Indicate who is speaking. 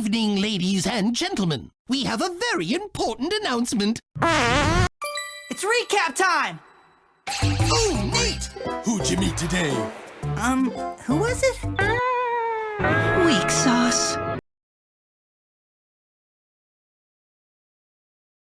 Speaker 1: evening, ladies and gentlemen. We have a very important announcement.
Speaker 2: It's recap time!
Speaker 1: Oh, neat!
Speaker 3: Who'd you meet today?
Speaker 2: Um, who was it?
Speaker 4: Ah,